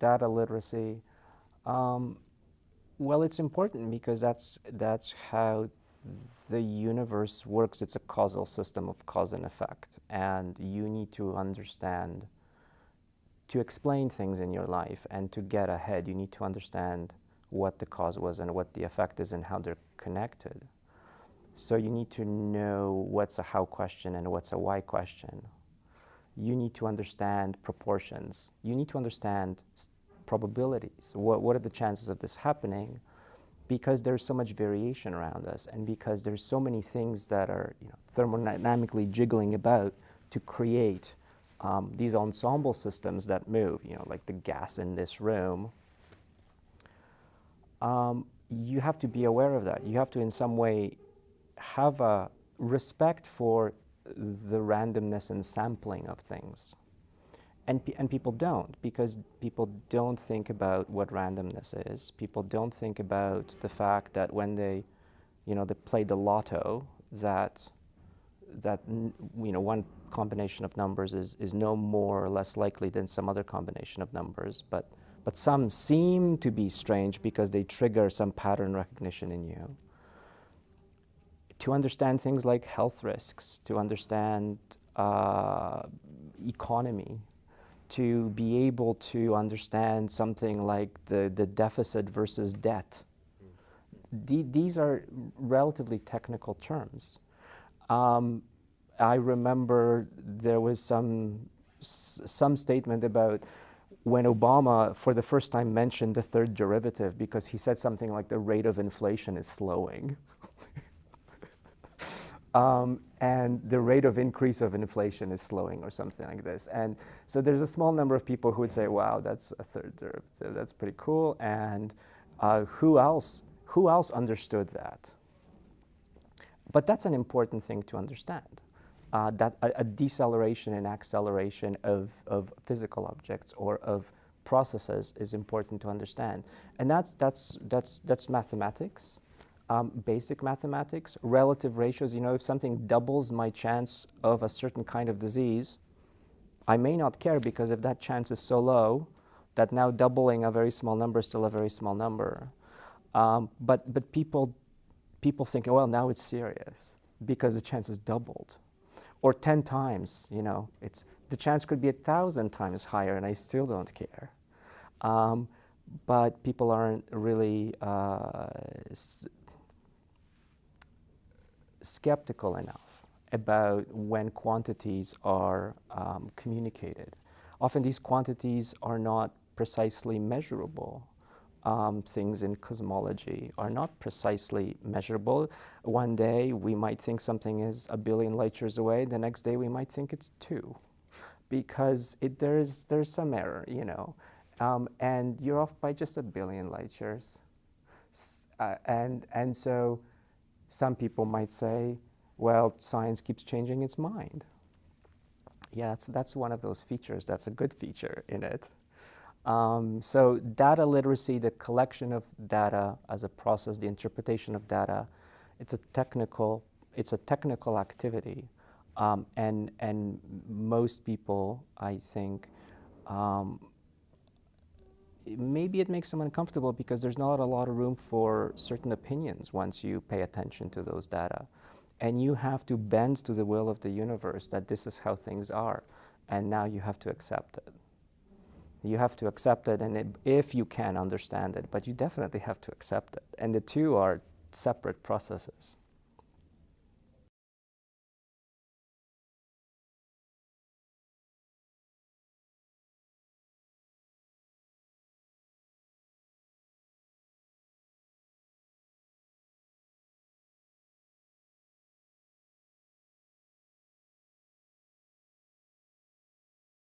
data literacy. Um, well, it's important because that's, that's how the universe works. It's a causal system of cause and effect. And you need to understand, to explain things in your life and to get ahead, you need to understand what the cause was and what the effect is and how they're connected. So you need to know what's a how question and what's a why question. You need to understand proportions. You need to understand probabilities. What, what are the chances of this happening? Because there's so much variation around us and because there's so many things that are you know, thermodynamically jiggling about to create um, these ensemble systems that move, you know, like the gas in this room. Um, you have to be aware of that. You have to in some way have a respect for the randomness and sampling of things. And, and people don't, because people don't think about what randomness is. People don't think about the fact that when they, you know, they play the lotto, that, that you know, one combination of numbers is, is no more or less likely than some other combination of numbers. But, but some seem to be strange because they trigger some pattern recognition in you to understand things like health risks, to understand uh, economy, to be able to understand something like the, the deficit versus debt. D these are relatively technical terms. Um, I remember there was some, some statement about when Obama, for the first time, mentioned the third derivative because he said something like the rate of inflation is slowing. Um, and the rate of increase of inflation is slowing or something like this. And so there's a small number of people who would say, wow, that's a third derivative, that's pretty cool. And uh, who, else, who else understood that? But that's an important thing to understand. Uh, that a, a, deceleration and acceleration of, of physical objects or of processes is important to understand. And that's, that's, that's, that's mathematics um, basic mathematics, relative ratios. You know, if something doubles my chance of a certain kind of disease, I may not care because if that chance is so low, that now doubling a very small number is still a very small number. Um, but but people, people think, well, now it's serious because the chance is doubled. Or 10 times, you know, it's, the chance could be a thousand times higher and I still don't care. Um, but people aren't really uh, skeptical enough about when quantities are um, communicated. Often these quantities are not precisely measurable. Um, things in cosmology are not precisely measurable. One day we might think something is a billion light years away, the next day we might think it's two because it, there's, there's some error, you know, um, and you're off by just a billion light years. Uh, and, and so some people might say, well, science keeps changing its mind. Yeah, that's, that's one of those features. That's a good feature in it. Um, so data literacy, the collection of data as a process, the interpretation of data, it's a technical, it's a technical activity. Um, and, and most people, I think, um, maybe it makes them uncomfortable because there's not a lot of room for certain opinions once you pay attention to those data. And you have to bend to the will of the universe that this is how things are. And now you have to accept it. You have to accept it, and it, if you can understand it, but you definitely have to accept it. And the two are separate processes.